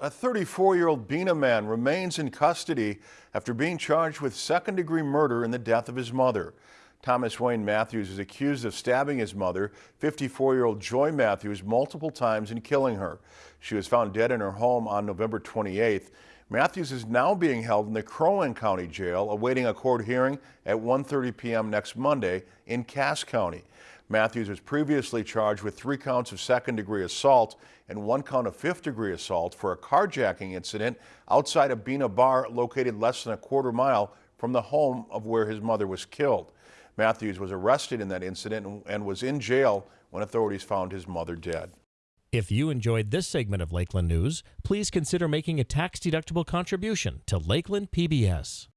A 34-year-old Bena man remains in custody after being charged with second-degree murder in the death of his mother. Thomas Wayne Matthews is accused of stabbing his mother, 54-year-old Joy Matthews, multiple times and killing her. She was found dead in her home on November 28th. Matthews is now being held in the Crow County Jail, awaiting a court hearing at 1.30 p.m. next Monday in Cass County. Matthews was previously charged with three counts of second-degree assault and one count of fifth-degree assault for a carjacking incident outside a Bena bar located less than a quarter mile from the home of where his mother was killed. Matthews was arrested in that incident and was in jail when authorities found his mother dead. If you enjoyed this segment of Lakeland News, please consider making a tax-deductible contribution to Lakeland PBS.